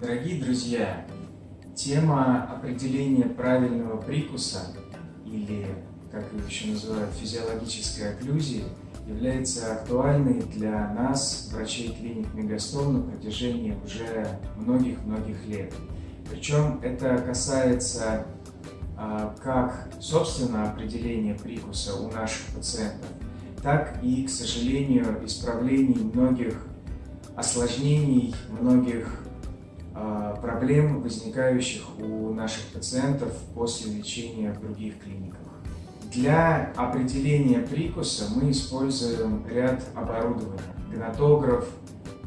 Дорогие друзья, тема определения правильного прикуса или, как ее еще называют, физиологической окклюзии является актуальной для нас, врачей клиник Мегастол, на протяжении уже многих-многих лет. Причем это касается а, как, собственно, определения прикуса у наших пациентов, так и, к сожалению, исправлений многих осложнений, многих проблем, возникающих у наших пациентов после лечения в других клиниках. Для определения прикуса мы используем ряд оборудования. Гнатограф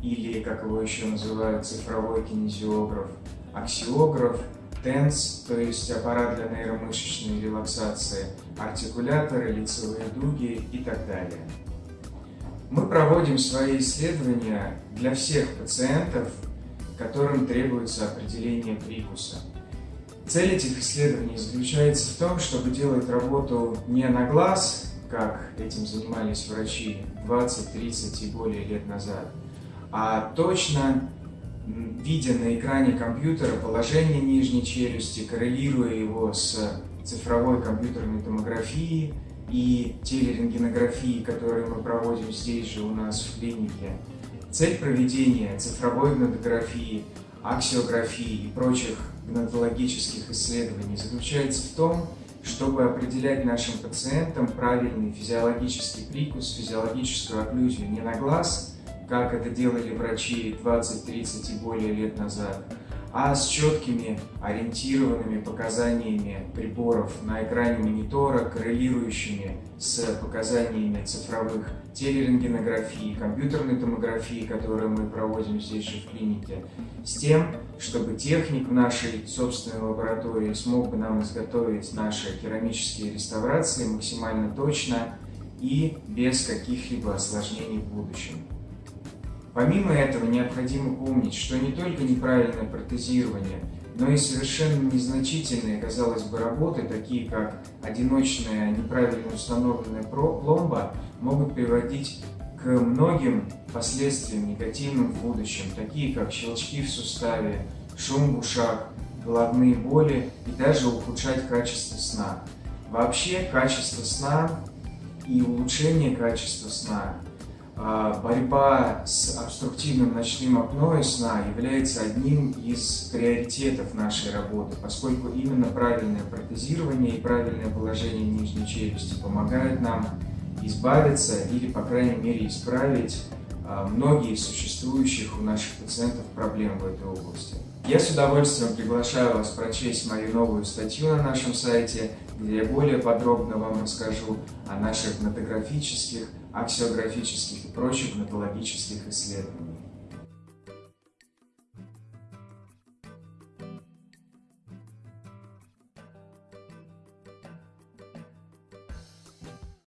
или, как его еще называют, цифровой кинезиограф, аксиограф, TENS, то есть аппарат для нейромышечной релаксации, артикуляторы, лицевые дуги и так далее. Мы проводим свои исследования для всех пациентов, которым требуется определение прикуса. Цель этих исследований заключается в том, чтобы делать работу не на глаз, как этим занимались врачи 20, 30 и более лет назад, а точно видя на экране компьютера положение нижней челюсти, коррелируя его с цифровой компьютерной томографией и телерентгенографией, которые мы проводим здесь же у нас в клинике. Цель проведения цифровой гнатографии, аксиографии и прочих гнатологических исследований заключается в том, чтобы определять нашим пациентам правильный физиологический прикус, физиологическую окклюзию не на глаз, как это делали врачи 20, 30 и более лет назад, а с четкими ориентированными показаниями приборов на экране монитора, коррелирующими с показаниями цифровых телерентгенографии, компьютерной томографии, которую мы проводим здесь же в клинике, с тем, чтобы техник в нашей собственной лаборатории смог бы нам изготовить наши керамические реставрации максимально точно и без каких-либо осложнений в будущем. Помимо этого, необходимо помнить, что не только неправильное протезирование, но и совершенно незначительные, казалось бы, работы, такие как одиночная неправильно установленная пломба, могут приводить к многим последствиям негативным в будущем, такие как щелчки в суставе, шум в ушах, головные боли и даже ухудшать качество сна. Вообще, качество сна и улучшение качества сна борьба с обструктивным ночным апноэ сна является одним из приоритетов нашей работы, поскольку именно правильное протезирование и правильное положение нижней челюсти помогают нам избавиться или, по крайней мере, исправить а, многие существующих у наших пациентов проблем в этой области. Я с удовольствием приглашаю вас прочесть мою новую статью на нашем сайте, где я более подробно вам расскажу о наших гнатографических, аксиографических и прочих гнатологических исследованиях.